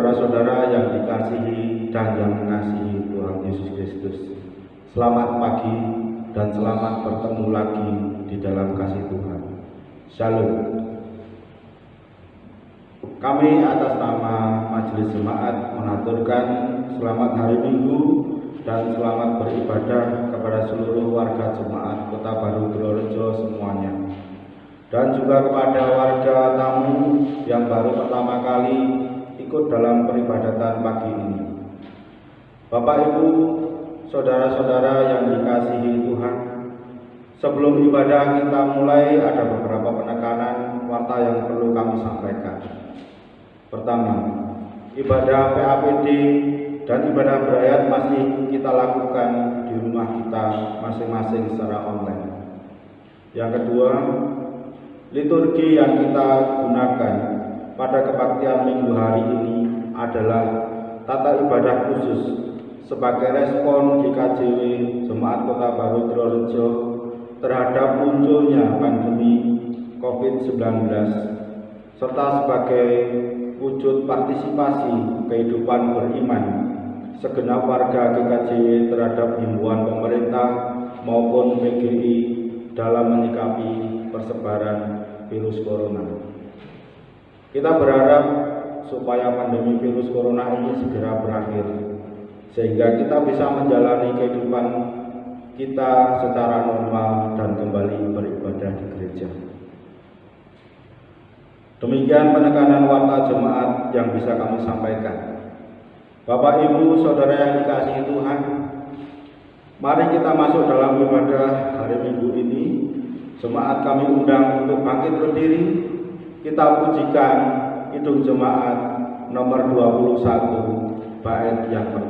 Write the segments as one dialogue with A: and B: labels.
A: Saudara-saudara yang dikasihi dan yang mengasihi Tuhan Yesus Kristus. Selamat pagi dan selamat bertemu lagi di dalam kasih Tuhan. Shalom. Kami atas nama Majelis Jemaat menaturkan selamat hari Minggu dan selamat beribadah kepada seluruh warga jemaat Kota Baru Purworejo semuanya dan juga kepada warga tamu yang baru pertama kali ikut dalam peribadatan pagi ini. Bapak Ibu, saudara-saudara yang dikasihi Tuhan, sebelum ibadah kita mulai ada beberapa penekanan warta yang perlu kami sampaikan. Pertama, ibadah PAPD dan ibadah berayat masih kita lakukan di rumah kita masing-masing secara online. Yang kedua, Liturgi yang kita gunakan pada kebaktian minggu hari ini adalah tata ibadah khusus sebagai respon GKJW Jemaat Kota Baru Purworejo terhadap munculnya pandemi COVID-19 serta sebagai wujud partisipasi kehidupan beriman segenap warga GKJW terhadap himbauan pemerintah maupun PGI dalam menyikapi persebaran virus corona. Kita berharap supaya pandemi virus corona ini segera berakhir, sehingga kita bisa menjalani kehidupan kita secara normal dan kembali beribadah di gereja. Demikian penekanan warta jemaat yang bisa kami sampaikan. Bapak, Ibu, Saudara yang dikasihi Tuhan, mari kita masuk dalam ibadah hari Minggu ini Jemaat kami undang untuk bangkit berdiri. Kita pujikan Hidung Jemaat nomor 21 bait yang pertama.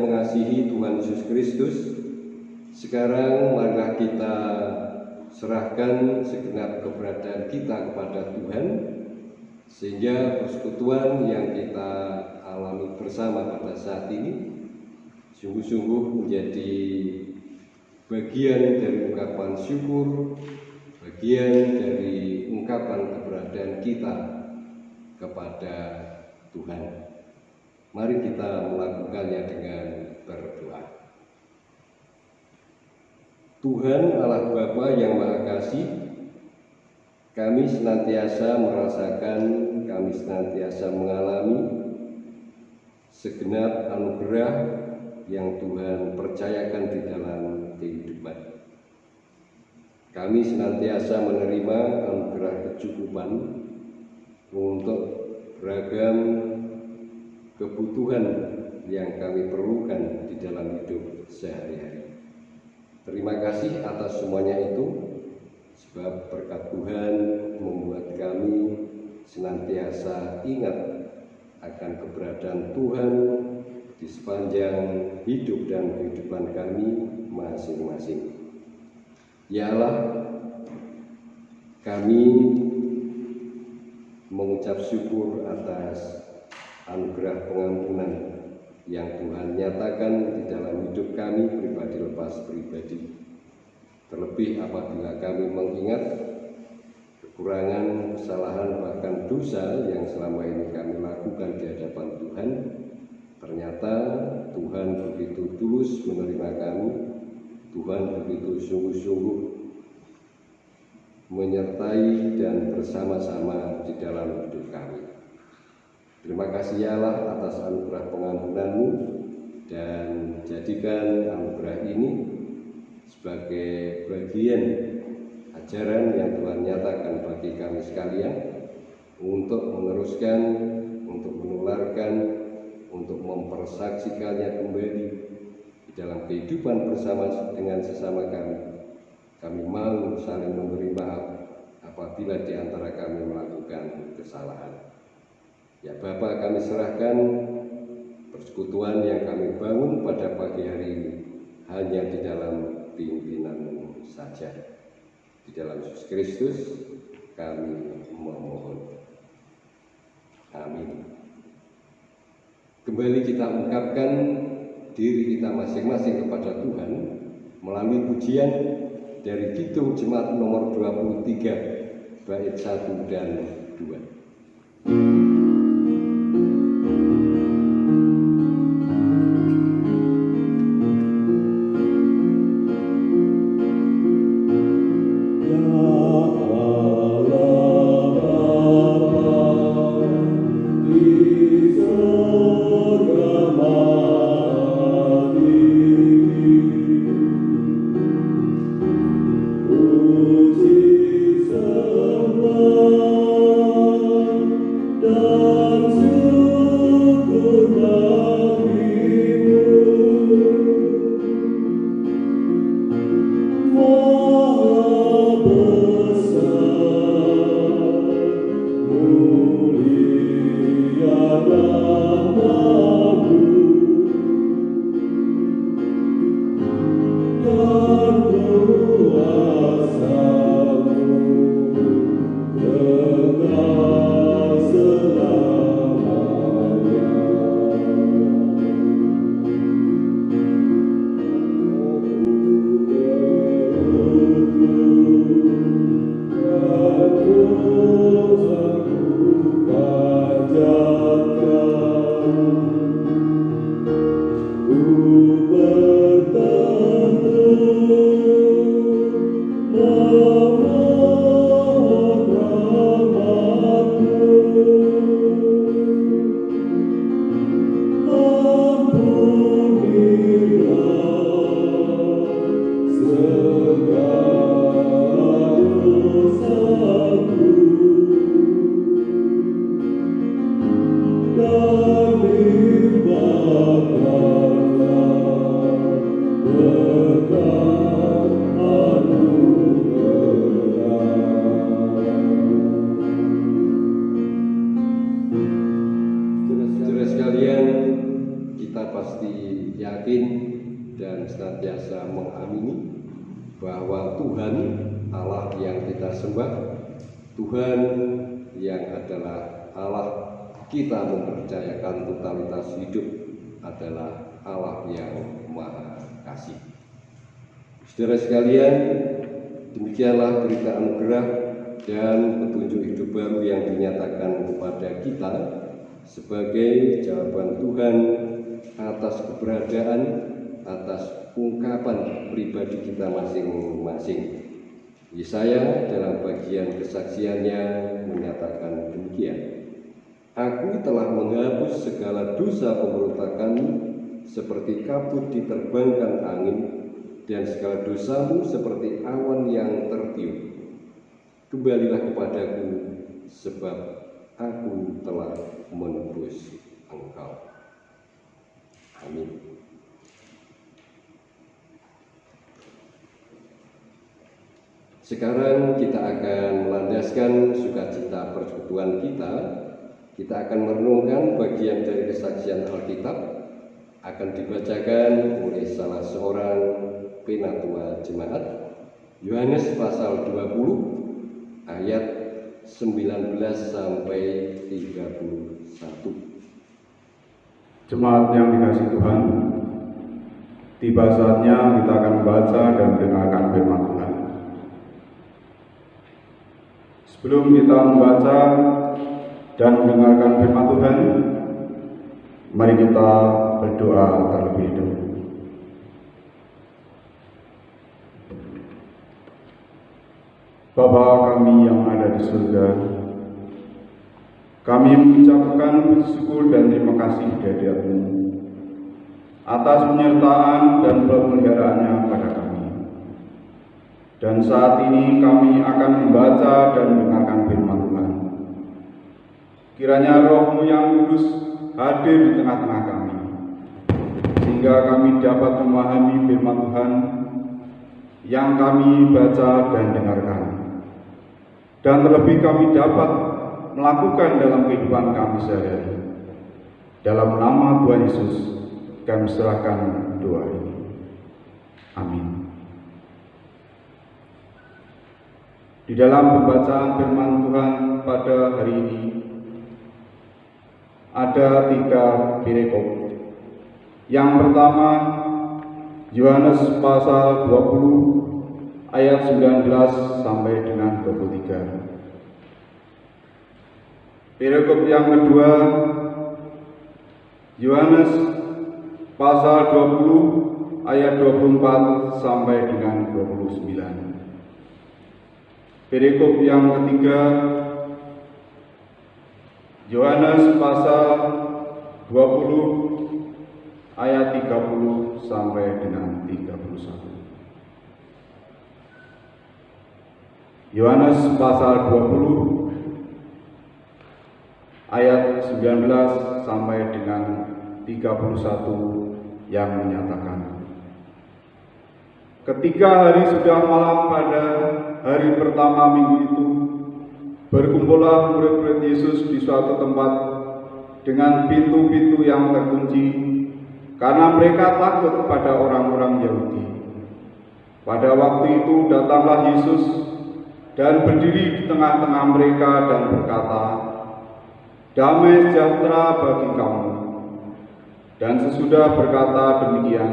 B: mengasihi Tuhan Yesus Kristus, sekarang marilah kita serahkan segenap keberadaan kita kepada Tuhan, sehingga persekutuan yang kita alami bersama pada saat ini sungguh-sungguh menjadi bagian dari ungkapan syukur, bagian dari ungkapan keberadaan kita kepada Tuhan. Mari kita melakukannya dengan berdoa. Tuhan Allah Bapa yang Maha Kasih, kami senantiasa merasakan, kami senantiasa mengalami segenap anugerah yang Tuhan percayakan di dalam kehidupan. Kami senantiasa menerima anugerah kecukupan untuk beragam kebutuhan yang kami perlukan di dalam hidup sehari-hari. Terima kasih atas semuanya itu, sebab berkat Tuhan membuat kami senantiasa ingat akan keberadaan Tuhan di sepanjang hidup dan kehidupan kami masing-masing. Ya Allah, kami mengucap syukur atas anugerah pengampunan yang Tuhan nyatakan di dalam hidup kami pribadi lepas pribadi. Terlebih apabila kami mengingat kekurangan, kesalahan, bahkan dosa yang selama ini kami lakukan di hadapan Tuhan, ternyata Tuhan begitu tulus menerima kami, Tuhan begitu sungguh-sungguh menyertai dan bersama-sama di dalam hidup kami. Terima kasih ya Allah atas anugerah pengampunanmu dan jadikan anugerah ini sebagai bagian ajaran yang Tuhan nyatakan bagi kami sekalian untuk meneruskan, untuk menularkan, untuk mempersaksikannya kembali di dalam kehidupan bersama dengan sesama kami. Kami mau saling memberi maaf apabila di antara kami melakukan kesalahan. Ya Bapak kami serahkan persekutuan yang kami bangun pada pagi hari ini hanya di dalam pimpinanmu saja. Di dalam Yesus Kristus kami memohon. Amin. Kembali kita ungkapkan diri kita masing-masing kepada Tuhan melalui pujian dari Kidung Jemaat nomor 23 bait 1 dan 2. Yang Maha Kasih. Saudara sekalian, demikianlah berita anugerah dan petunjuk hidup baru yang dinyatakan kepada kita sebagai jawaban Tuhan atas keberadaan, atas ungkapan pribadi kita masing-masing. Yesaya dalam bagian kesaksiannya menyatakan demikian. Aku telah menghapus segala dosa pemberontakanmu seperti kabut diterbangkan angin dan segala dosamu seperti awan yang tertiup. Kembalilah kepadaku sebab aku telah menebus engkau. Amin. Sekarang kita akan melandaskan sukacita persekutuan kita. Kita akan merenungkan bagian dari kesaksian Alkitab akan dibacakan oleh salah seorang penatua jemaat Yohanes pasal 20 ayat 19 sampai 31.
C: Jemaat yang dikasih Tuhan, tiba saatnya kita akan membaca dan mendengarkan firman Tuhan. Sebelum kita membaca dan mendengarkan firman Tuhan, mari kita berdoa terlebih dahulu. Bapa kami yang ada di surga, kami mengucapkan bersyukur dan terima kasih di hadiratmu atas penyertaan dan pemeliharaannya pada kami. Dan saat ini kami akan membaca dan mendengarkan firman Tuhan. Kiranya rohmu yang kudus hadir di tengah-tengah kami, sehingga kami dapat memahami firman Tuhan yang kami baca dan dengarkan. Dan terlebih kami dapat melakukan dalam kehidupan kami sehari-hari. Dalam nama Tuhan Yesus, kami serahkan doa ini. Amin. Di dalam pembacaan firman Tuhan pada hari ini, ada tiga perikop. Yang pertama, Yohanes pasal 20 ayat 19 sampai dengan 23. Perikop yang kedua, Yohanes pasal 20 ayat 24 sampai dengan 29. Perikop yang ketiga, Yohanes pasal 20 ayat 30 sampai dengan 31. Yohanes pasal 20 ayat 19 sampai dengan 31 yang menyatakan Ketika hari sudah malam pada hari pertama minggu itu berkumpullah murid-murid Yesus di suatu tempat dengan pintu-pintu yang terkunci karena mereka takut kepada orang-orang Yahudi. Pada waktu itu datanglah Yesus dan berdiri di tengah-tengah mereka dan berkata, Damai sejahtera bagi kamu. Dan sesudah berkata demikian,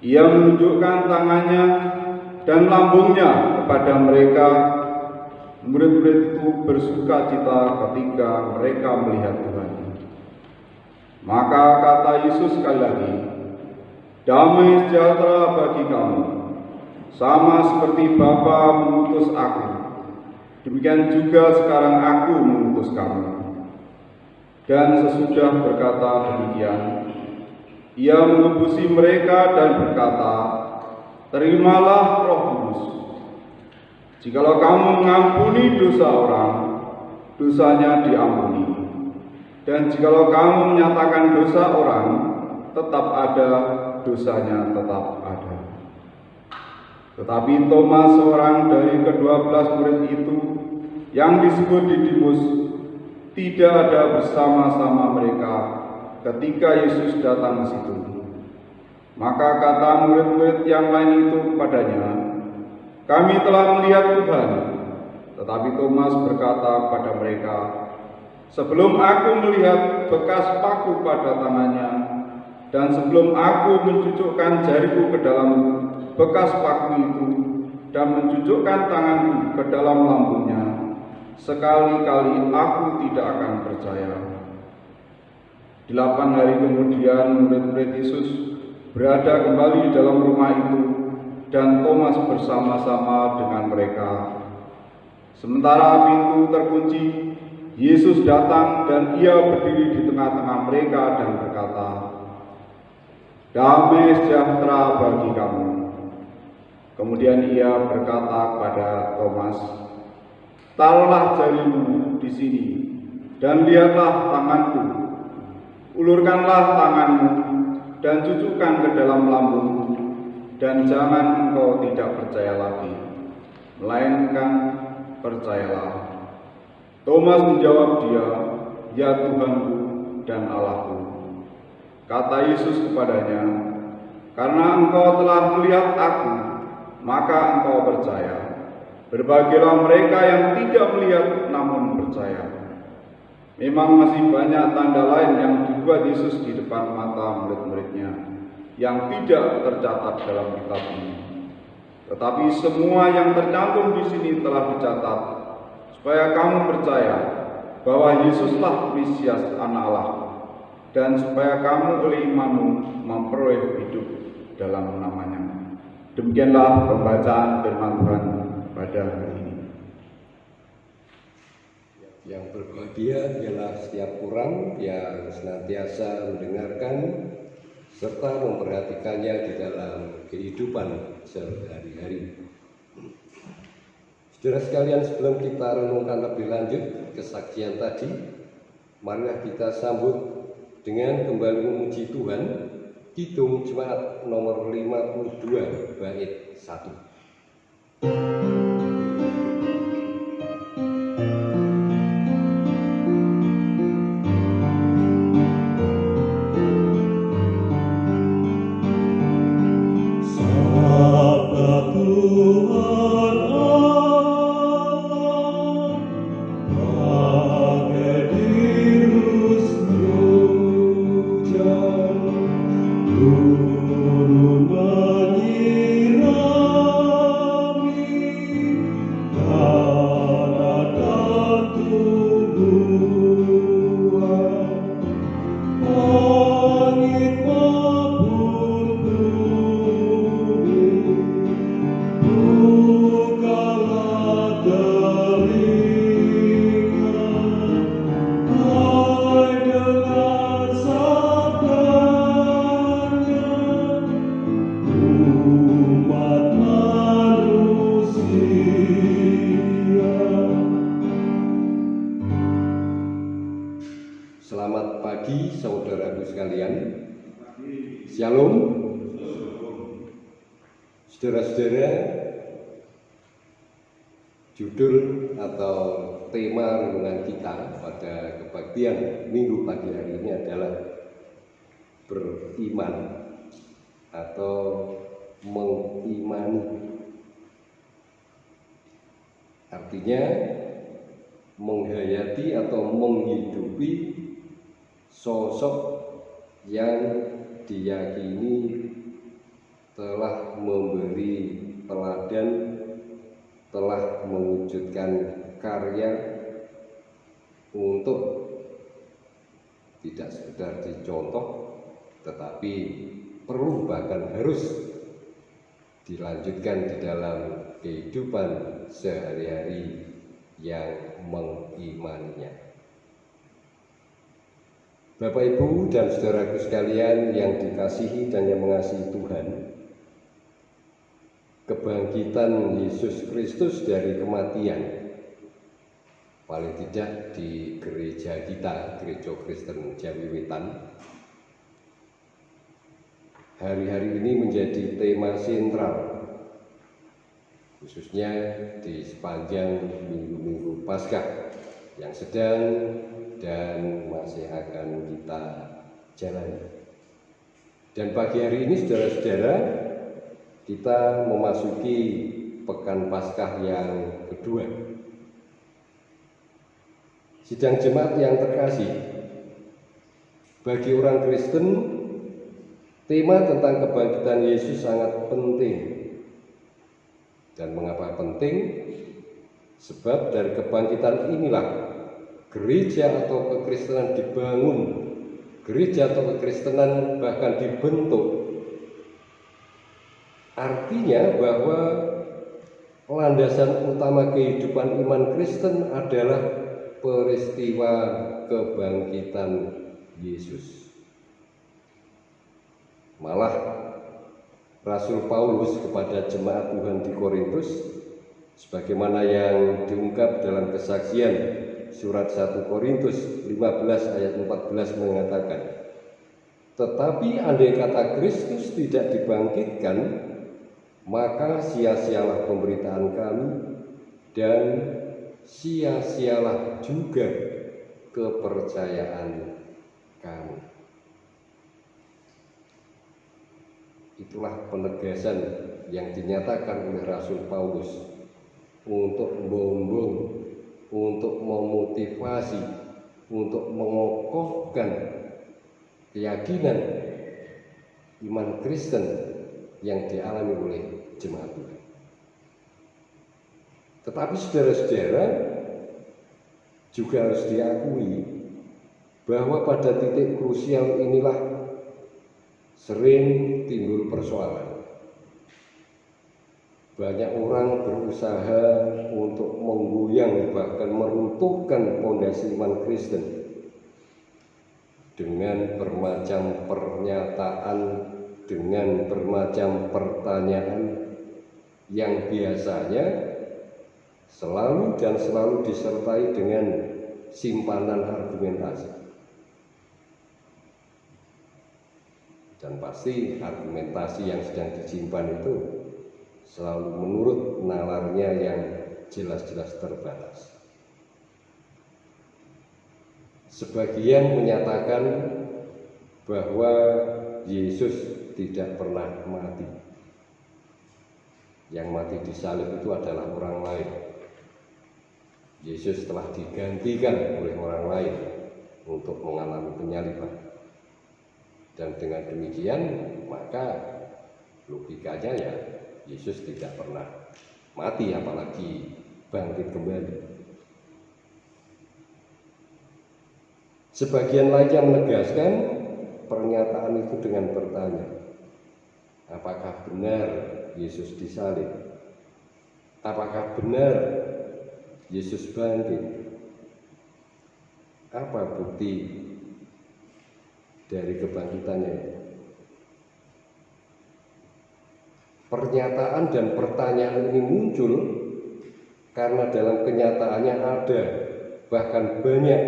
C: ia menunjukkan tangannya dan lambungnya kepada mereka. Murid-murid itu bersuka cita ketika mereka melihat Tuhan. Maka kata Yesus sekali lagi, Damai sejahtera bagi kamu, sama seperti Bapa mengutus aku. Demikian juga sekarang aku mengutus kamu. Dan sesudah berkata demikian, ia mengebusi mereka dan berkata, Terimalah roh kudus. Jikalau kamu mengampuni dosa orang, dosanya diampuni. Dan jikalau kamu menyatakan dosa orang, tetap ada, dosanya tetap ada. Tetapi Thomas, seorang dari kedua belas murid itu, yang disebut Didimus, tidak ada bersama-sama mereka ketika Yesus datang ke situ. Maka kata murid-murid yang lain itu kepadanya, Kami telah melihat Tuhan. Tetapi Thomas berkata kepada mereka, Sebelum aku melihat bekas paku pada tangannya, dan sebelum aku mencucukkan jariku ke dalam bekas paku itu, dan mencucukkan tanganku ke dalam lambungnya, sekali-kali aku tidak akan percaya. Delapan hari kemudian murid-murid Yesus berada kembali di dalam rumah itu dan Thomas bersama-sama dengan mereka. Sementara pintu terkunci, Yesus datang dan ia berdiri di tengah-tengah mereka dan berkata, Damai sejahtera bagi kamu. Kemudian ia berkata kepada Thomas, Taruhlah jarimu di sini dan lihatlah tanganku. Ulurkanlah tanganmu dan cucukkan ke dalam lambungmu dan jangan engkau tidak percaya lagi, melainkan percayalah. Thomas menjawab dia, Ya Tuhanku dan Allahku. Kata Yesus kepadanya, Karena engkau telah melihat aku, maka engkau percaya. Berbahagialah mereka yang tidak melihat namun percaya. Memang masih banyak tanda lain yang dibuat Yesus di depan mata murid-muridnya yang tidak tercatat dalam kitab ini. Tetapi semua yang tercantum di sini telah dicatat supaya kamu percaya bahwa Yesuslah Mesias anak Allah dan supaya kamu oleh imanmu memperoleh hidup dalam namanya. Demikianlah pembacaan firman Tuhan pada hari ini.
B: Yang berbahagia ialah setiap orang yang senantiasa mendengarkan serta memperhatikannya di dalam kehidupan sehari-hari. Saudara sekalian, sebelum kita renungkan lebih lanjut kesaksian tadi, marilah kita sambut dengan kembali memuji Tuhan Kidung Jemaat nomor 52 bait 1. Tema renungan kita pada kebaktian minggu pagi hari ini adalah beriman atau mengimani. Artinya menghayati atau menghidupi sosok yang diyakini telah memberi teladan, telah mewujudkan karya untuk tidak sekedar dicontoh, tetapi perlu bahkan harus dilanjutkan di dalam kehidupan sehari-hari yang mengimaninya. Bapak Ibu dan saudaraku sekalian yang dikasihi dan yang mengasihi Tuhan, kebangkitan Yesus Kristus dari kematian paling tidak di gereja kita, gereja Kristen Jawi Wetan hari-hari ini menjadi tema sentral khususnya di sepanjang minggu-minggu Paskah yang sedang dan masih akan kita jalani. Dan pagi hari ini saudara-saudara kita memasuki pekan Paskah yang kedua. Sidang jemaat yang terkasih, bagi orang Kristen tema tentang kebangkitan Yesus sangat penting. Dan mengapa penting? Sebab dari kebangkitan inilah gereja atau kekristenan dibangun gereja atau kekristenan bahkan dibentuk. Artinya bahwa landasan utama kehidupan iman Kristen adalah peristiwa kebangkitan Yesus. Malah Rasul Paulus kepada jemaat Tuhan di Korintus sebagaimana yang diungkap dalam kesaksian surat 1 Korintus 15 ayat 14 mengatakan Tetapi andai kata Kristus tidak dibangkitkan maka sia-sialah pemberitaan kami dan sia-sialah juga kepercayaan kami. Itulah penegasan yang dinyatakan oleh Rasul Paulus untuk membangun untuk memotivasi, untuk mengokohkan keyakinan iman Kristen yang dialami oleh jemaat. Tetapi saudara-saudara juga harus diakui bahwa pada titik krusial inilah sering timbul persoalan. Banyak orang berusaha untuk menggoyang bahkan meruntuhkan fondasi iman Kristen dengan bermacam pernyataan, dengan bermacam pertanyaan yang biasanya selalu dan selalu disertai dengan simpanan argumentasi. Dan pasti argumentasi yang sedang disimpan itu selalu menurut nalarnya yang jelas-jelas terbatas. Sebagian menyatakan bahwa Yesus tidak pernah mati. Yang mati di salib itu adalah orang lain. Yesus telah digantikan oleh orang lain untuk mengalami penyaliban. Dan dengan demikian, maka logikanya ya Yesus tidak pernah mati apalagi bangkit kembali. Sebagian lainnya menegaskan pernyataan itu dengan bertanya, apakah benar Yesus disalib? Apakah benar Yesus bangkit? Apa bukti dari kebangkitannya? Pernyataan dan pertanyaan ini muncul karena dalam kenyataannya ada bahkan banyak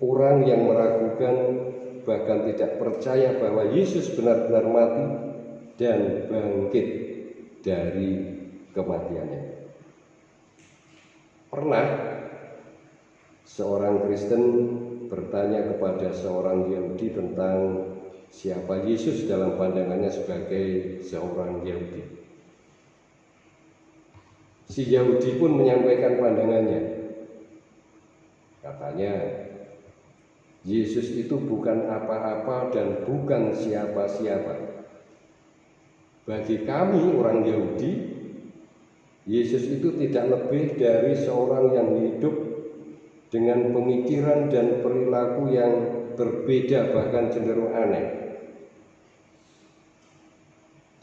B: orang yang meragukan bahkan tidak percaya bahwa Yesus benar-benar mati dan bangkit dari kematiannya. Pernah seorang Kristen bertanya kepada seorang Yahudi tentang siapa Yesus dalam pandangannya sebagai seorang Yahudi. Si Yahudi pun menyampaikan pandangannya. Katanya, Yesus itu bukan apa-apa dan bukan siapa-siapa. Bagi kami orang Yahudi, Yesus itu tidak lebih dari seorang yang hidup dengan pemikiran dan perilaku yang berbeda bahkan cenderung aneh.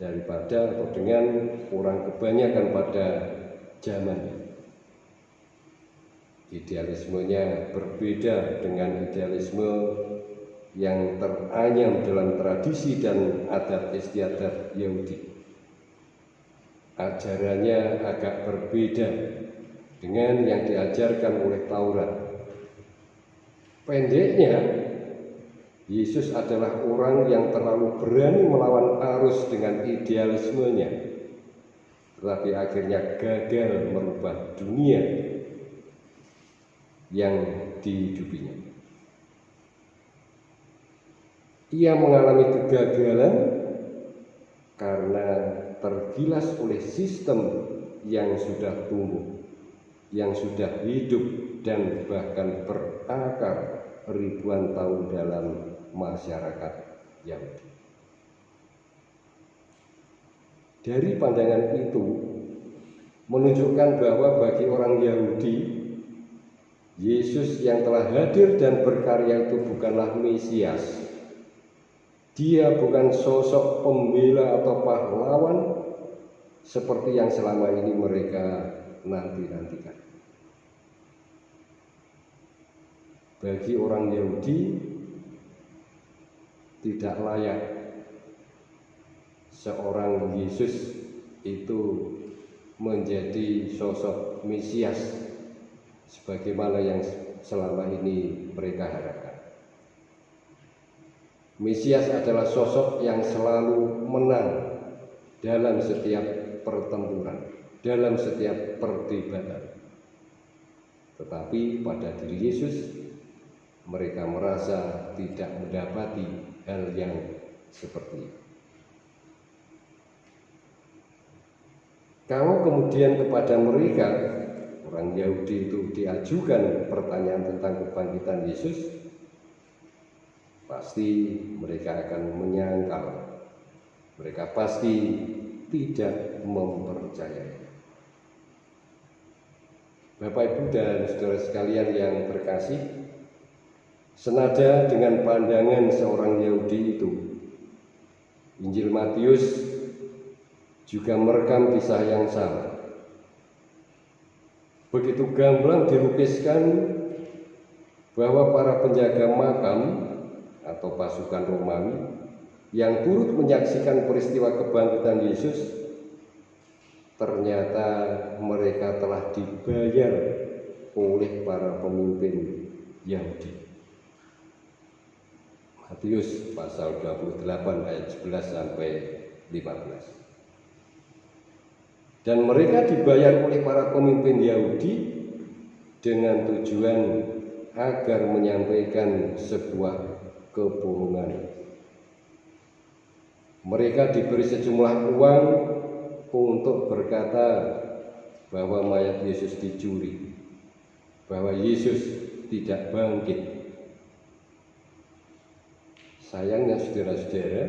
B: Daripada atau dengan orang kebanyakan pada zaman. Idealismenya berbeda dengan idealisme yang teranyam dalam tradisi dan adat istiadat Yahudi ajarannya agak berbeda dengan yang diajarkan oleh Taurat pendeknya Yesus adalah orang yang terlalu berani melawan arus dengan idealismenya, tetapi akhirnya gagal merubah dunia yang dihidupinya. ia mengalami kegagalan karena tergilas oleh sistem yang sudah tumbuh, yang sudah hidup dan bahkan berakar ribuan tahun dalam masyarakat Yahudi. Dari pandangan itu menunjukkan bahwa bagi orang Yahudi Yesus yang telah hadir dan berkarya itu bukanlah Mesias. Dia bukan sosok pembela atau pahlawan seperti yang selama ini mereka nanti-nantikan. Bagi orang Yahudi tidak layak seorang Yesus itu menjadi sosok Mesias sebagaimana yang selama ini mereka harapkan. Mesias adalah sosok yang selalu menang dalam setiap pertempuran, dalam setiap perdebatan. Tetapi pada diri Yesus, mereka merasa tidak mendapati hal yang seperti itu. Kalau kemudian kepada mereka orang Yahudi itu diajukan pertanyaan tentang kebangkitan Yesus, pasti mereka akan menyangkal. Mereka pasti tidak mempercayai. Bapak Ibu dan saudara sekalian yang terkasih, senada dengan pandangan seorang Yahudi itu, Injil Matius juga merekam kisah yang sama. Begitu gamblang dilukiskan bahwa para penjaga makam atau pasukan Romawi yang turut menyaksikan peristiwa kebangkitan Yesus ternyata mereka telah dibayar oleh para pemimpin Yahudi. Matius pasal 28 ayat 11 sampai 15 dan mereka dibayar oleh para pemimpin Yahudi dengan tujuan agar menyampaikan sebuah kebohongan. Mereka diberi sejumlah uang untuk berkata bahwa mayat Yesus dicuri, bahwa Yesus tidak bangkit. Sayangnya saudara-saudara,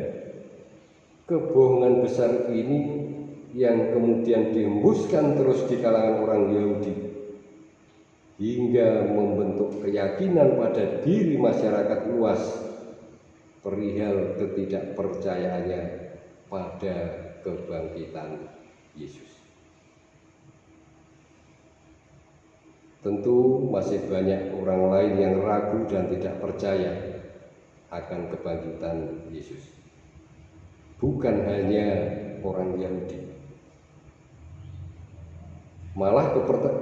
B: kebohongan besar ini yang kemudian dihembuskan terus di kalangan orang Yahudi hingga membentuk keyakinan pada diri masyarakat luas perihal ketidakpercayaannya pada kebangkitan Yesus. Tentu masih banyak orang lain yang ragu dan tidak percaya akan kebangkitan Yesus. Bukan hanya orang Yahudi, Malah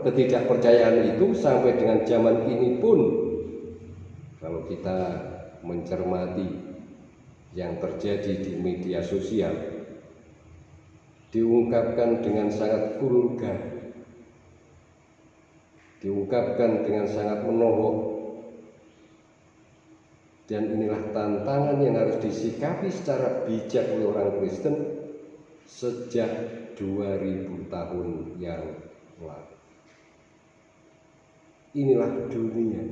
B: ketidakpercayaan itu sampai dengan zaman ini pun kalau kita mencermati yang terjadi di media sosial diungkapkan dengan sangat vulgar diungkapkan dengan sangat menohok dan inilah tantangan yang harus disikapi secara bijak oleh orang Kristen sejak 2000 tahun yang lalu. Inilah dunia.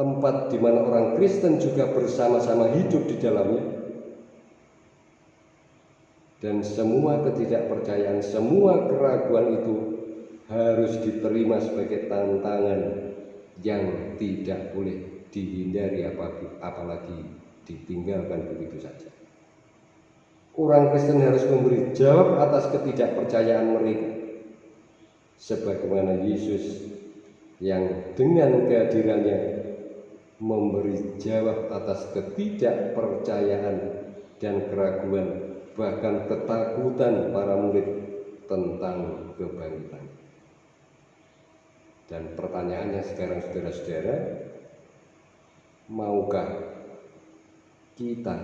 B: Tempat di mana orang Kristen juga bersama-sama hidup di dalamnya. Dan semua ketidakpercayaan, semua keraguan itu harus diterima sebagai tantangan yang tidak boleh dihindari apalagi ditinggalkan begitu saja. Orang Kristen harus memberi jawab atas ketidakpercayaan mereka. Sebagaimana Yesus yang dengan kehadirannya memberi jawab atas ketidakpercayaan dan keraguan bahkan ketakutan para murid tentang kebangkitan. Dan pertanyaannya sekarang saudara-saudara, maukah kita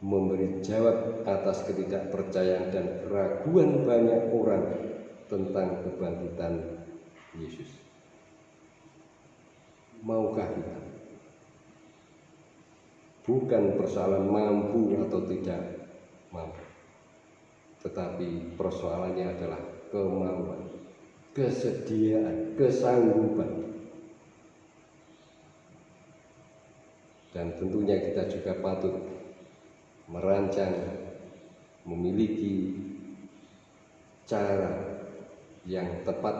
B: memberi jawab atas ketidakpercayaan dan keraguan banyak orang tentang kebangkitan Yesus. Maukah kita? Bukan persoalan mampu atau tidak mampu, tetapi persoalannya adalah kemauan, kesediaan, kesanggupan. Dan tentunya kita juga patut merancang, memiliki cara yang tepat,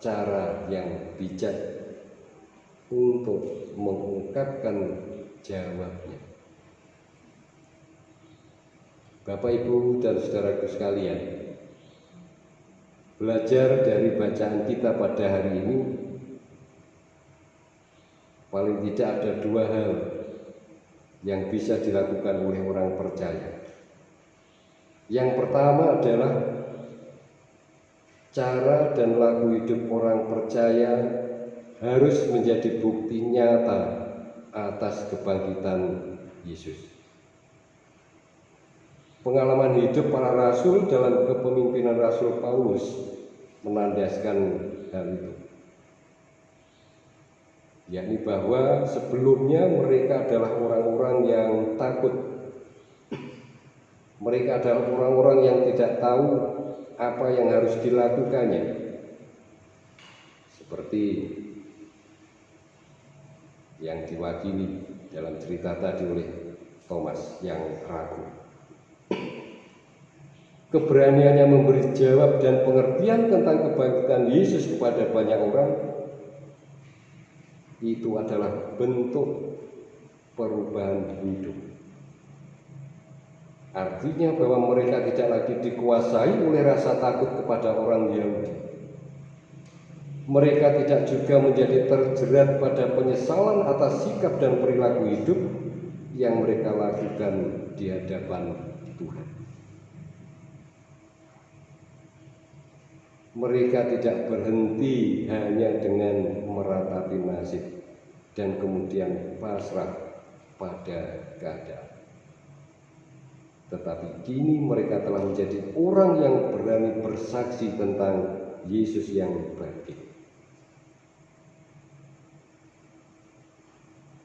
B: cara yang bijak untuk mengungkapkan jawabnya. Bapak, Ibu, dan saudaraku sekalian, belajar dari bacaan kita pada hari ini, paling tidak ada dua hal yang bisa dilakukan oleh orang percaya. Yang pertama adalah cara dan laku hidup orang percaya harus menjadi bukti nyata atas kebangkitan Yesus. Pengalaman hidup para rasul dalam kepemimpinan Rasul Paulus menandaskan hal itu. Yakni bahwa sebelumnya mereka adalah orang-orang yang takut. Mereka adalah orang-orang yang tidak tahu apa yang harus dilakukannya. Seperti yang diwakili dalam cerita tadi oleh Thomas yang ragu. Keberaniannya memberi jawab dan pengertian tentang kebangkitan Yesus kepada banyak orang itu adalah bentuk perubahan hidup. Artinya bahwa mereka tidak lagi dikuasai oleh rasa takut kepada orang Yahudi mereka tidak juga menjadi terjerat pada penyesalan atas sikap dan perilaku hidup yang mereka lakukan di hadapan Tuhan. Mereka tidak berhenti hanya dengan meratapi nasib dan kemudian pasrah pada keadaan. Tetapi kini mereka telah menjadi orang yang berani bersaksi tentang Yesus yang bangkit.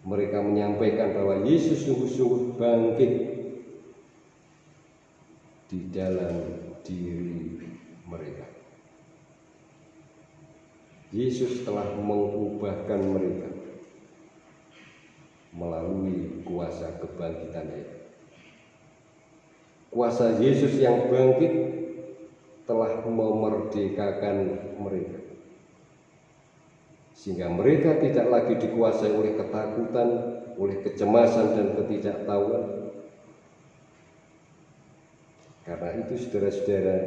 B: Mereka menyampaikan bahwa Yesus sungguh-sungguh bangkit di dalam diri mereka. Yesus telah mengubahkan mereka melalui kuasa kebangkitannya. Kuasa Yesus yang bangkit telah memerdekakan mereka sehingga mereka tidak lagi dikuasai oleh ketakutan, oleh kecemasan dan ketidaktahuan. Karena itu saudara-saudara,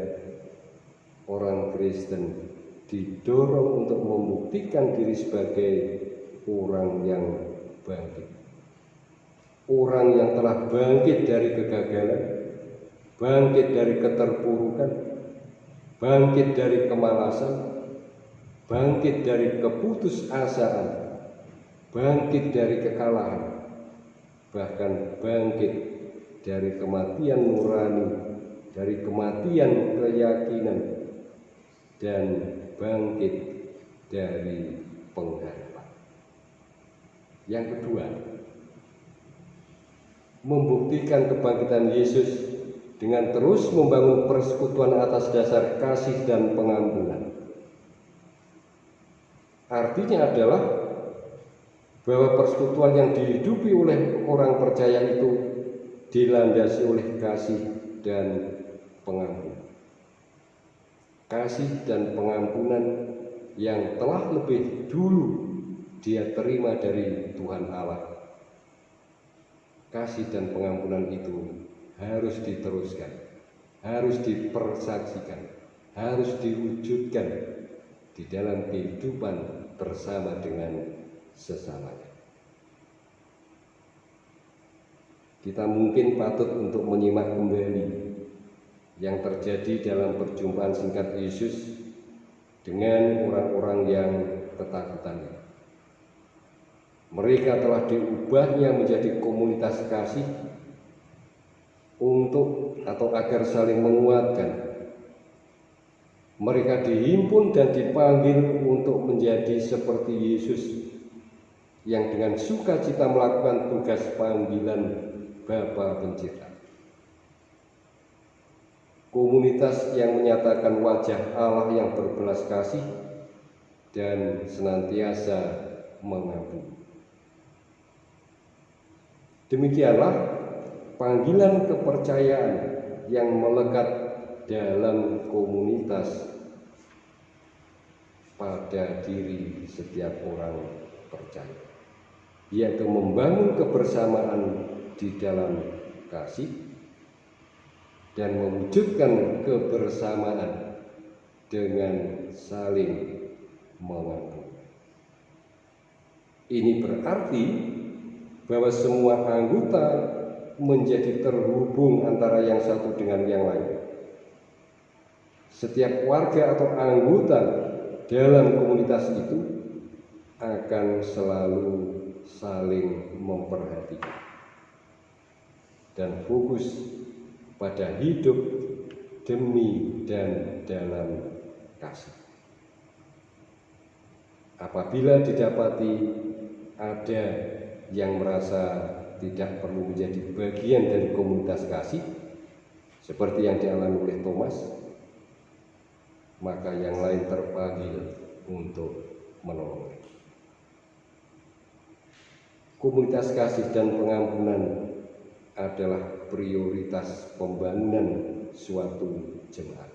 B: orang Kristen didorong untuk membuktikan diri sebagai orang yang bangkit. Orang yang telah bangkit dari kegagalan, bangkit dari keterpurukan, bangkit dari kemalasan, bangkit dari keputusasaan, bangkit dari kekalahan, bahkan bangkit dari kematian nurani, dari kematian keyakinan, dan bangkit dari pengharapan. Yang kedua, membuktikan kebangkitan Yesus dengan terus membangun persekutuan atas dasar kasih dan pengampunan. Artinya adalah bahwa persekutuan yang dihidupi oleh orang percaya itu dilandasi oleh kasih dan pengampunan. Kasih dan pengampunan yang telah lebih dulu dia terima dari Tuhan Allah. Kasih dan pengampunan itu harus diteruskan, harus dipersaksikan, harus diwujudkan di dalam kehidupan bersama dengan sesamanya. Kita mungkin patut untuk menyimak kembali yang terjadi dalam perjumpaan singkat Yesus dengan orang-orang yang ketakutan. Mereka telah diubahnya menjadi komunitas kasih untuk atau agar saling menguatkan mereka dihimpun dan dipanggil untuk menjadi seperti Yesus yang dengan sukacita melakukan tugas panggilan Bapa Pencipta. Komunitas yang menyatakan wajah Allah yang berbelas kasih dan senantiasa mengampuni. Demikianlah panggilan kepercayaan yang melekat dalam komunitas pada diri setiap orang percaya, yaitu membangun kebersamaan di dalam kasih dan mewujudkan kebersamaan dengan saling mengampuni. Ini berarti bahwa semua anggota menjadi terhubung antara yang satu dengan yang lain. Setiap warga atau anggota dalam komunitas itu akan selalu saling memperhatikan dan fokus pada hidup demi dan dalam kasih. Apabila didapati ada yang merasa tidak perlu menjadi bagian dari komunitas kasih seperti yang dialami oleh Thomas maka yang lain terpanggil untuk menolong. Komunitas kasih dan pengampunan adalah prioritas pembangunan suatu jemaat.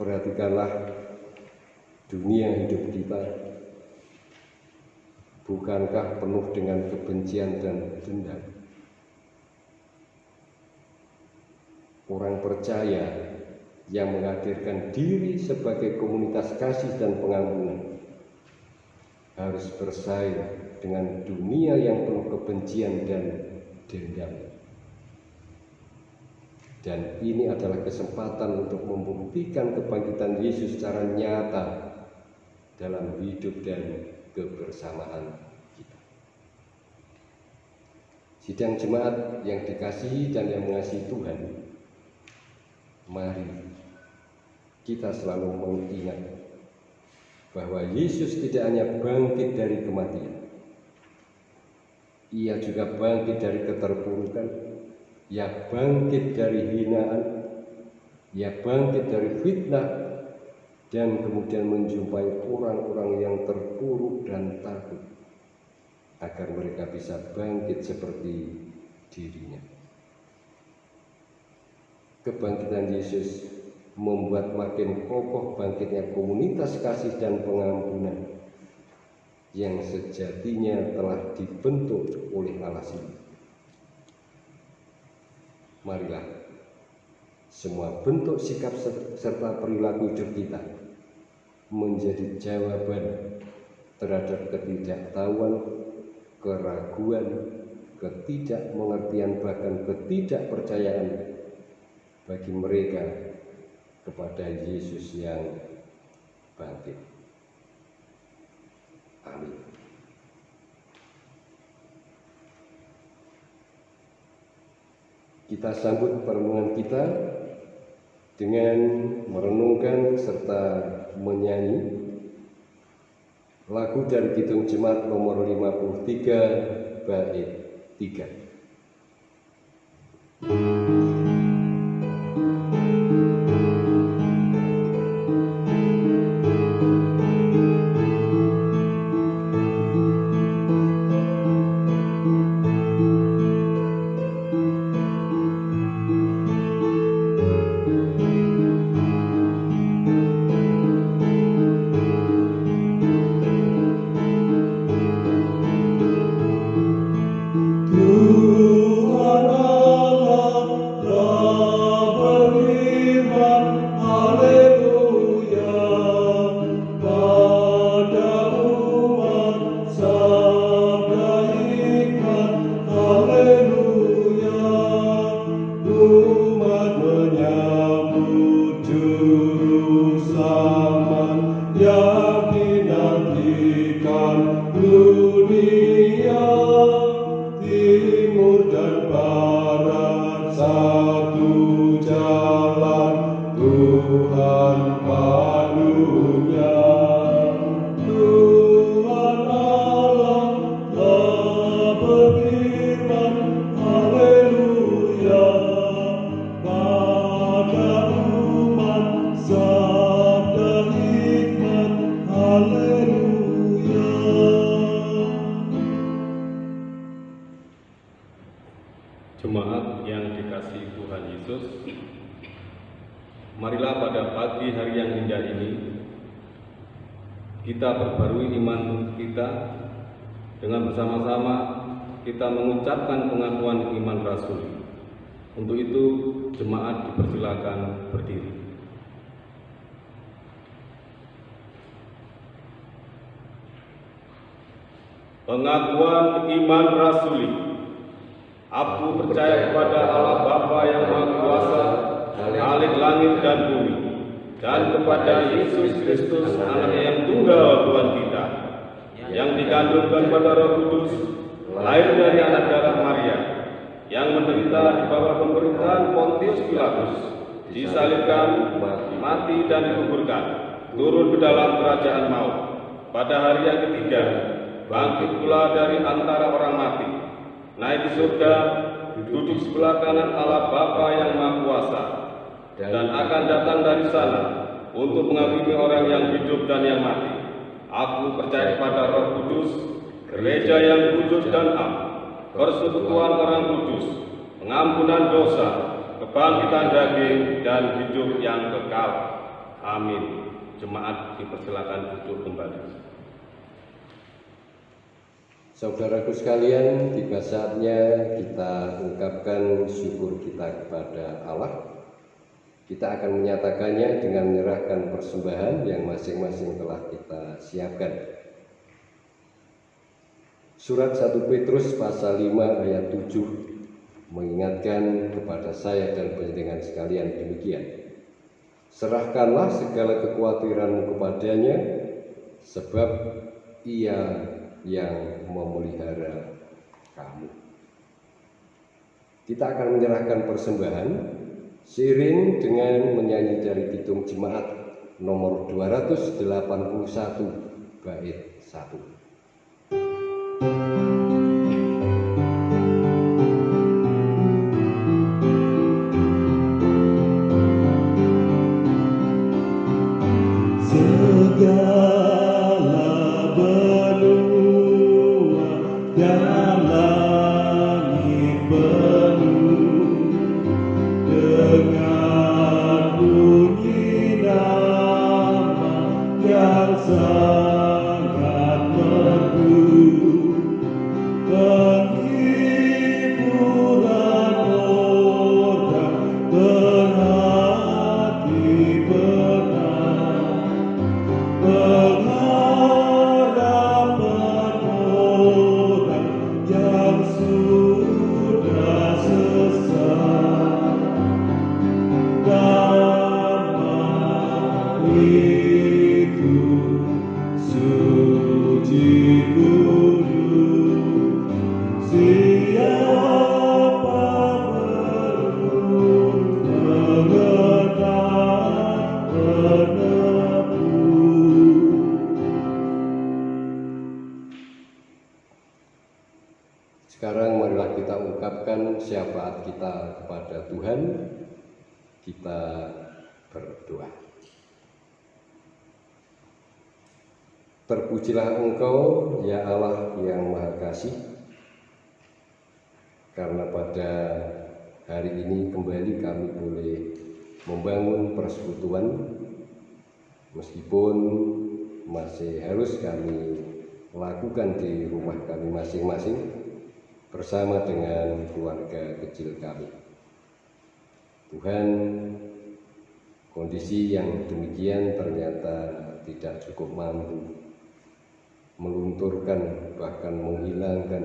B: Perhatikanlah dunia hidup kita. Bukankah penuh dengan kebencian dan dendam? Orang percaya yang menghadirkan diri sebagai komunitas kasih dan pengampunan harus bersaing dengan dunia yang penuh kebencian dan dendam. Dan ini adalah kesempatan untuk membuktikan kebangkitan Yesus secara nyata dalam hidup dan kebersamaan kita. Sidang jemaat yang dikasihi dan yang mengasihi Tuhan, mari kita selalu mengingat bahwa Yesus tidak hanya bangkit dari kematian, ia juga bangkit dari keterpurukan, ia bangkit dari hinaan, ia bangkit dari fitnah, dan kemudian menjumpai orang-orang yang terpuruk dan takut agar mereka bisa bangkit seperti dirinya. Kebangkitan Yesus membuat makin kokoh bangkitnya komunitas kasih dan pengampunan yang sejatinya telah dibentuk oleh Allah sendiri. Marilah semua bentuk sikap serta perilaku hidup kita menjadi jawaban terhadap ketidaktahuan, keraguan, ketidakmengertian bahkan ketidakpercayaan bagi mereka kepada Yesus yang bangkit. Amin. Kita sambut pertemuan kita dengan merenungkan serta menyanyi lagu dari Kidung Jemaat nomor 53 bait 3.
D: Kita mengucapkan pengakuan iman rasul. Untuk itu jemaat dipersilakan berdiri. Pengakuan iman rasuli. Aku percaya kepada Allah Bapa yang Maha Kuasa, Khalik langit dan bumi, dan kepada Yesus Kristus, Anak yang tunggal Tuhan kita, yang dikandungkan pada Roh Kudus, lahir dari anak darah Maria, yang menderita di bawah pemerintahan Pontius Pilatus, disalibkan, mati dan dikuburkan, turun ke dalam kerajaan maut. Pada hari yang ketiga, bangkit pula dari antara orang mati, naik di surga, duduk sebelah kanan Allah Bapa yang Maha Kuasa, dan akan datang dari sana untuk menghakimi orang yang hidup dan yang mati. Aku percaya kepada Roh Kudus, gereja yang kudus dan am, persekutuan orang kudus, pengampunan dosa, kebangkitan daging, dan hidup yang kekal. Amin. Jemaat dipersilakan duduk kembali.
B: Saudaraku sekalian, tiba saatnya kita ungkapkan syukur kita kepada Allah. Kita akan menyatakannya dengan menyerahkan persembahan yang masing-masing telah kita siapkan. Surat 1 Petrus pasal 5 ayat 7 mengingatkan kepada saya dan penyedengan sekalian demikian. Serahkanlah segala kekhawatiranmu kepadanya sebab ia yang memelihara kamu. Kita akan menyerahkan persembahan seiring dengan menyanyi dari Pitung Jemaat nomor 281 bait 1. you Terpujilah Engkau, ya Allah yang Maha Kasih, karena pada hari ini kembali kami boleh membangun persekutuan, meskipun masih harus kami lakukan di rumah kami masing-masing bersama dengan keluarga kecil kami. Tuhan, kondisi yang demikian ternyata tidak cukup mampu melunturkan bahkan menghilangkan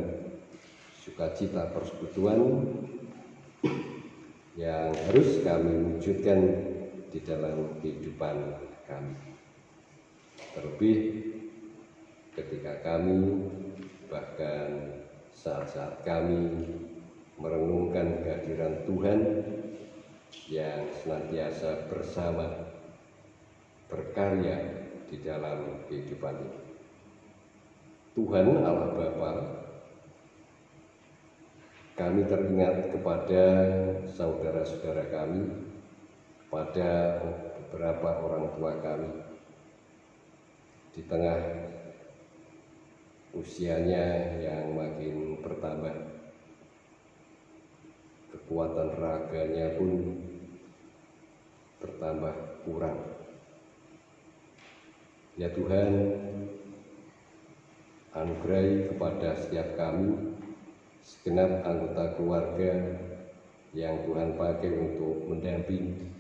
B: sukacita persekutuan yang harus kami wujudkan di dalam kehidupan kami. Terlebih ketika kami bahkan saat-saat kami merenungkan kehadiran Tuhan yang senantiasa bersama berkarya di dalam kehidupan ini. Tuhan Allah Bapa kami teringat kepada saudara-saudara kami pada beberapa orang tua kami di tengah usianya yang makin bertambah kekuatan raganya pun bertambah kurang. Ya Tuhan, anugerahi kepada setiap kami, segenap anggota keluarga yang Tuhan pakai untuk mendampingi,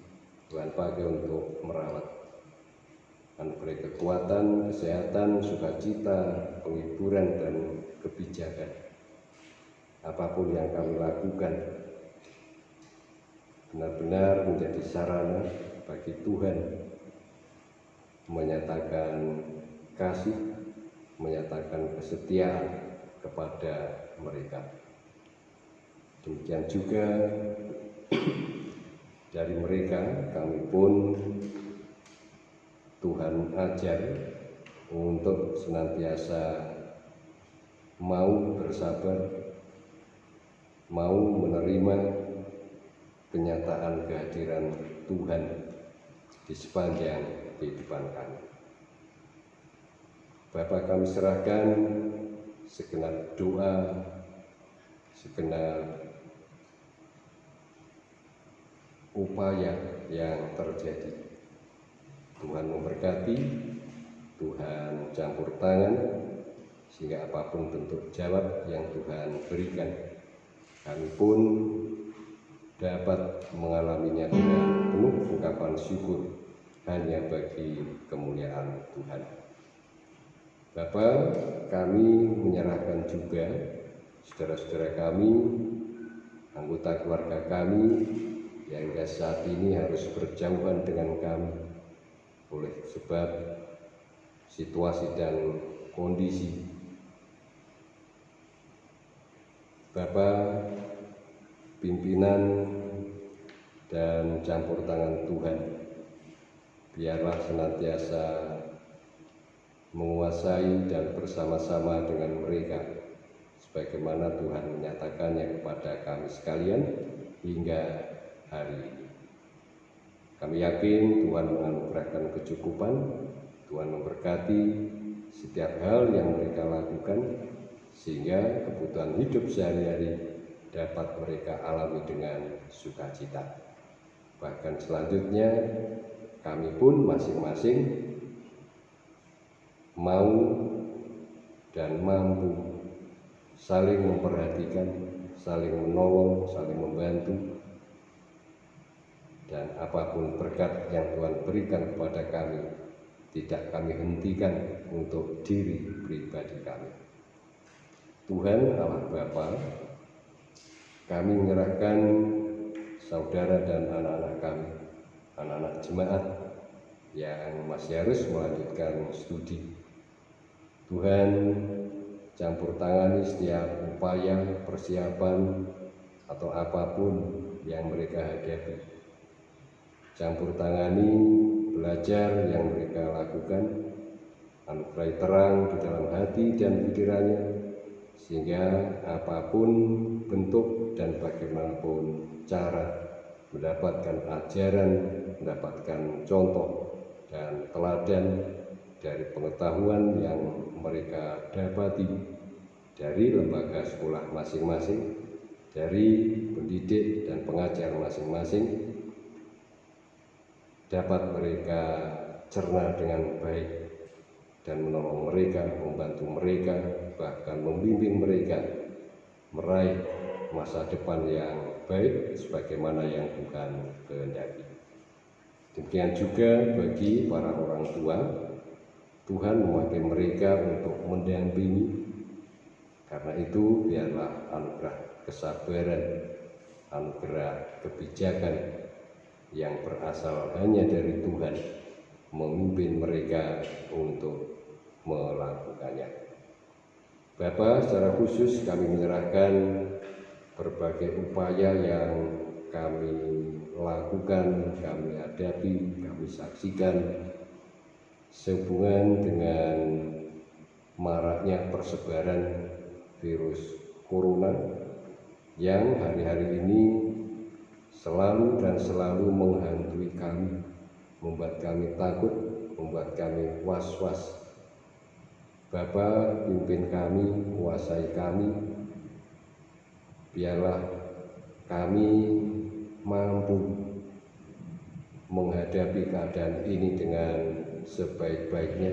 B: Tuhan pakai untuk merawat. Anugerahi kekuatan, kesehatan, sukacita, penghiburan, dan kebijakan. Apa pun yang kami lakukan, benar-benar menjadi sarana bagi Tuhan menyatakan kasih, menyatakan kesetiaan kepada mereka. Demikian juga dari mereka kami pun Tuhan ajar untuk senantiasa mau bersabar, mau menerima kenyataan kehadiran Tuhan di sepanjang kehidupan kami. Bapak kami serahkan segenap doa, segenap upaya yang terjadi. Tuhan memberkati, Tuhan campur tangan, sehingga apa pun bentuk jawab yang Tuhan berikan, kami pun dapat mengalaminya dengan penuh ungkapan syukur hanya bagi kemuliaan Tuhan. Bapak, kami menyerahkan juga saudara-saudara kami, anggota keluarga kami yang hingga saat ini harus berjauhan dengan kami oleh sebab situasi dan kondisi. Bapak, pimpinan dan campur tangan Tuhan, biarlah senantiasa menguasai dan bersama-sama dengan mereka sebagaimana Tuhan menyatakannya kepada kami sekalian hingga hari ini. Kami yakin Tuhan menganugerahkan kecukupan, Tuhan memberkati setiap hal yang mereka lakukan, sehingga kebutuhan hidup sehari-hari dapat mereka alami dengan sukacita. Bahkan selanjutnya, kami pun masing-masing mau dan mampu saling memperhatikan, saling menolong, saling membantu, dan apa pun berkat yang Tuhan berikan kepada kami tidak kami hentikan untuk diri pribadi kami. Tuhan Allah Bapa, kami menyerahkan saudara dan anak-anak kami, anak-anak jemaat yang masih harus melanjutkan studi. Tuhan campur tangani setiap upaya, persiapan, atau apa pun yang mereka hadapi. Campur tangani belajar yang mereka lakukan anugerah terang di dalam hati dan pikirannya sehingga apa pun bentuk dan bagaimanapun cara mendapatkan ajaran, mendapatkan contoh dan teladan dari pengetahuan yang mereka dapati dari lembaga sekolah masing-masing, dari pendidik dan pengajar masing-masing, dapat mereka cerna dengan baik dan menolong mereka, membantu mereka, bahkan membimbing mereka meraih masa depan yang baik sebagaimana yang Tuhan kehendaki. Demikian juga bagi para orang tua, Tuhan memakai mereka untuk mendampingi. Karena itu biarlah anugerah kesabaran, anugerah kebijakan, yang berasal hanya dari Tuhan memimpin mereka untuk melakukannya. Bapak, secara khusus kami menyerahkan berbagai upaya yang kami lakukan, kami hadapi, kami saksikan sehubungan dengan maraknya persebaran virus corona yang hari-hari ini selalu dan selalu menghantui kami, membuat kami takut, membuat kami was-was. Bapak pimpin kami, kuasai kami, biarlah kami mampu menghadapi keadaan ini dengan sebaik-baiknya,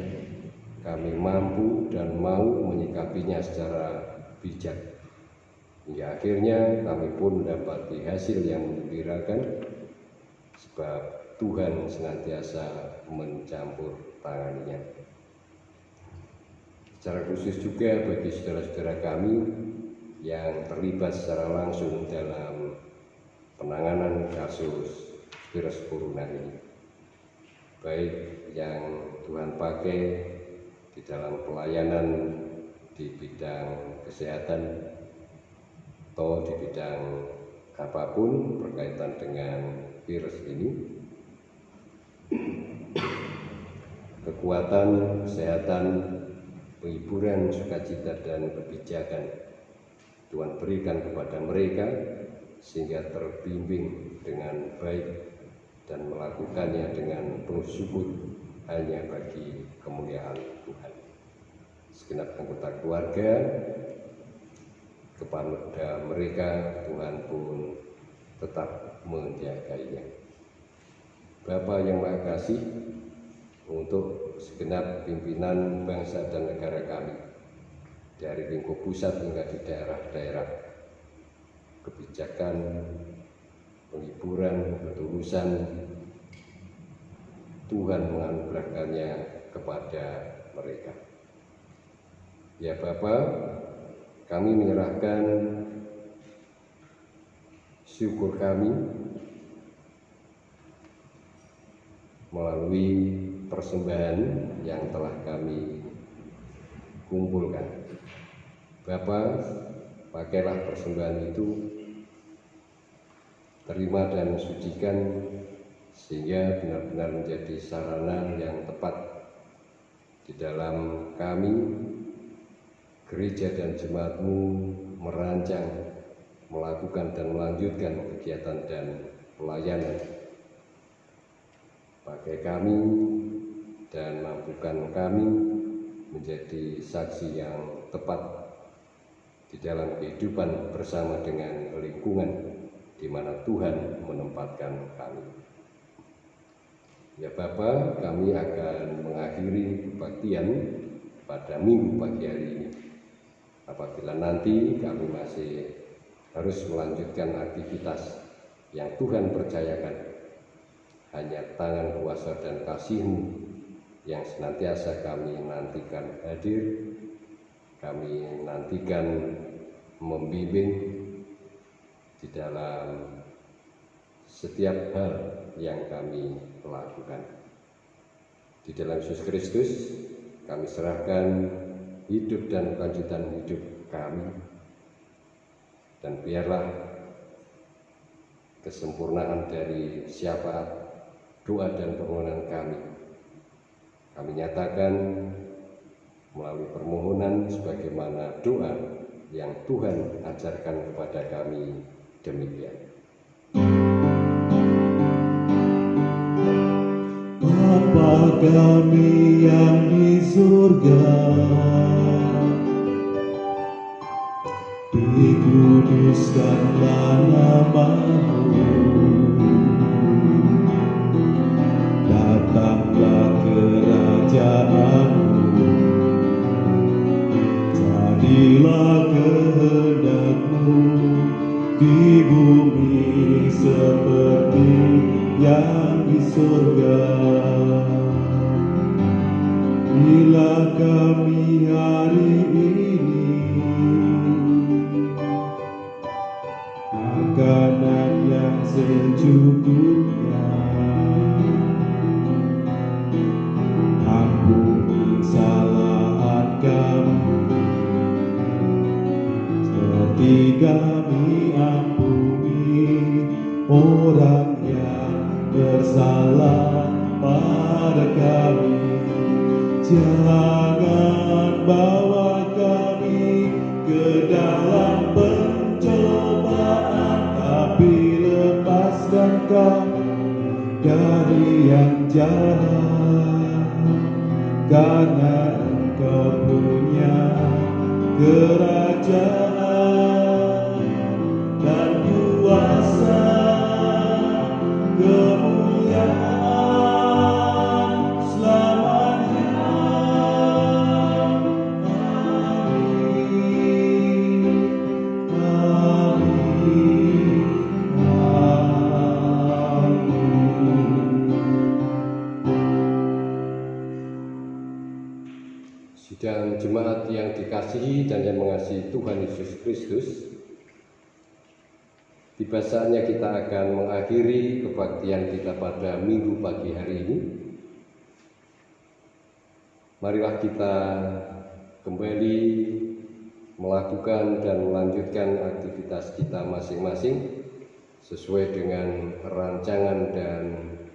B: kami mampu dan mau menyikapinya secara bijak. Hingga akhirnya kami pun mendapati hasil yang menggembirakan sebab Tuhan senantiasa mencampur tangannya. Secara khusus juga bagi saudara-saudara kami yang terlibat secara langsung dalam penanganan kasus virus corona ini. Baik yang Tuhan pakai di dalam pelayanan di bidang kesehatan atau di bidang apa pun berkaitan dengan virus ini kekuatan kesehatan penghiburan sukacita dan kebijakan Tuhan berikan kepada mereka sehingga terbimbing dengan baik dan melakukannya dengan penuh syukur hanya bagi kemuliaan Tuhan. Segenap anggota keluarga kepada mereka Tuhan pun tetap menjaganya. Bapak yang Maha Kasih, untuk segenap pimpinan bangsa dan negara kami, dari lingkup pusat hingga di daerah-daerah, kebijakan penghiburan, ketulusan Tuhan menganugerahkannya kepada mereka. Ya Bapak, kami menyerahkan syukur kami melalui persembahan yang telah kami kumpulkan. Bapak, pakailah persembahan itu terima dan sucikan sehingga benar-benar menjadi sarana yang tepat di dalam kami gereja dan jemaatmu merancang melakukan dan melanjutkan kegiatan dan pelayanan. Pakai kami dan mampukan kami menjadi saksi yang tepat di dalam kehidupan bersama dengan lingkungan di mana Tuhan menempatkan kami. Ya Bapak, kami akan mengakhiri kebaktian pada minggu pagi hari ini. Apabila nanti kami masih harus melanjutkan aktivitas yang Tuhan percayakan, hanya tangan kuasa dan kasih-Mu yang senantiasa kami nantikan hadir, kami nantikan membimbing di dalam setiap hal yang kami lakukan. Di dalam Yesus Kristus, kami serahkan hidup dan kelanjutan hidup kami. Dan biarlah kesempurnaan dari siapa doa dan permohonan kami. Kami nyatakan melalui permohonan sebagaimana doa yang Tuhan ajarkan kepada kami demikian.
E: Bapa kami yang di surga, dikuduskanlah namamu, datanglah kerajaanmu, yang jangan bawa kami ke dalam pencobaan tapi lepaskan kami dari yang jahat. Karena engkau punya jemaat yang dikasihi dan yang mengasihi Tuhan Yesus Kristus, tiba saatnya kita akan mengakhiri kebaktian kita pada minggu pagi hari ini. Marilah kita kembali melakukan dan melanjutkan aktivitas kita masing-masing sesuai dengan rancangan dan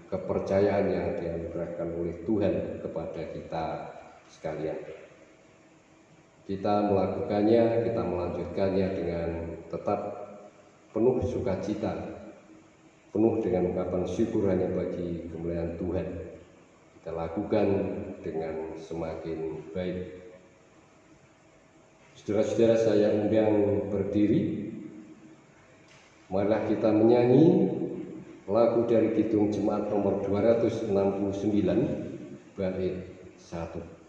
E: kepercayaan yang dianugerahkan oleh Tuhan kepada kita sekalian. Kita melakukannya, kita melanjutkannya dengan tetap penuh sukacita, penuh dengan ungkapan syukur hanya bagi kemuliaan Tuhan. Kita lakukan dengan semakin baik. Saudara-saudara saya undang berdiri. Marilah kita menyanyi lagu dari Kidung Jemaat nomor 269 bait 1.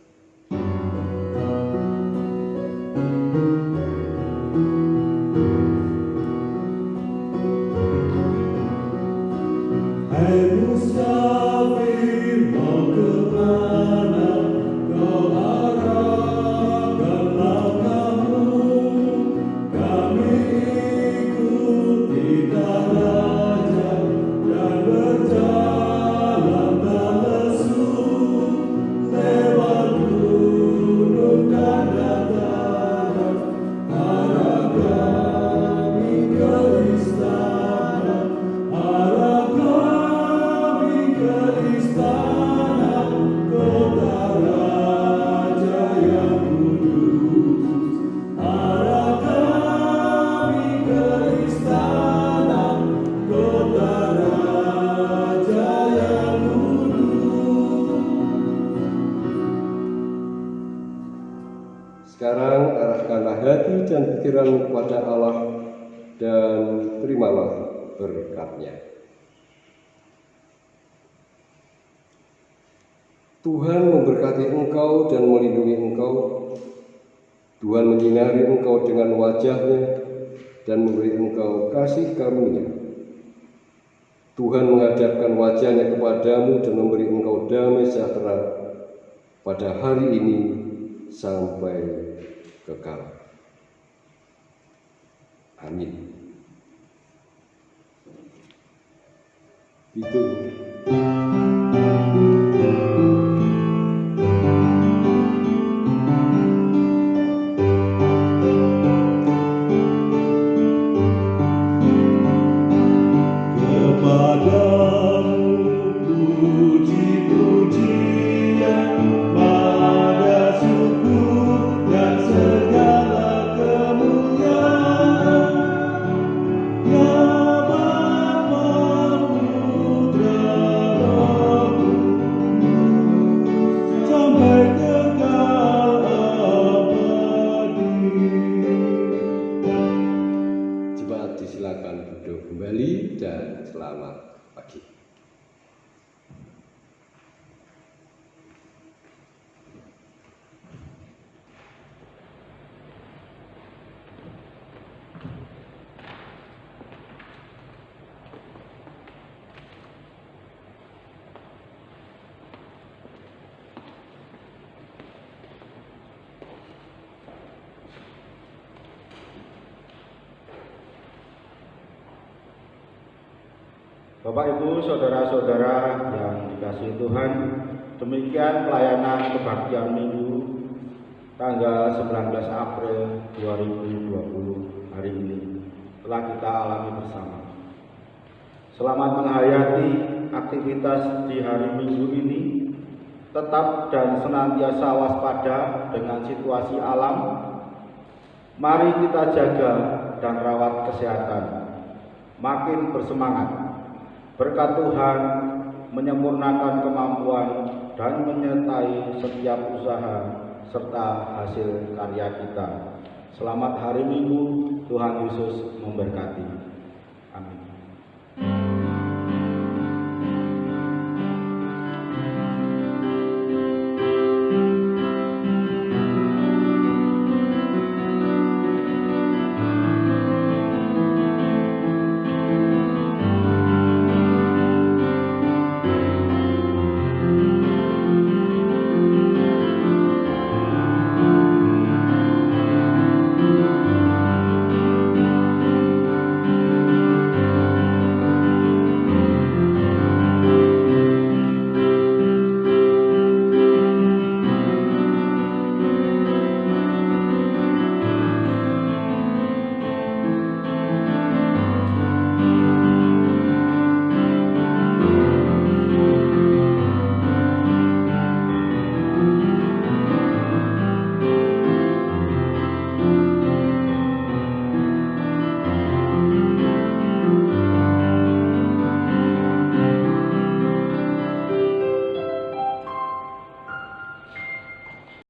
E: Tuhan memberkati engkau dan melindungi engkau. Tuhan menyinari engkau dengan wajahnya dan memberi engkau kasih karunia. Tuhan menghadapkan wajahnya kepadamu dan memberi engkau damai sejahtera pada hari ini sampai kekal. Amin. Itu
A: Bapak Ibu, saudara-saudara yang dikasihi Tuhan, demikian pelayanan kebaktian Minggu tanggal 19 April 2020 hari ini telah kita alami bersama. Selamat menghayati aktivitas di hari Minggu ini, tetap dan senantiasa waspada dengan situasi alam. Mari kita jaga dan rawat kesehatan, makin bersemangat Berkat Tuhan menyempurnakan kemampuan dan menyertai setiap usaha serta hasil karya kita. Selamat hari Minggu, Tuhan Yesus memberkati.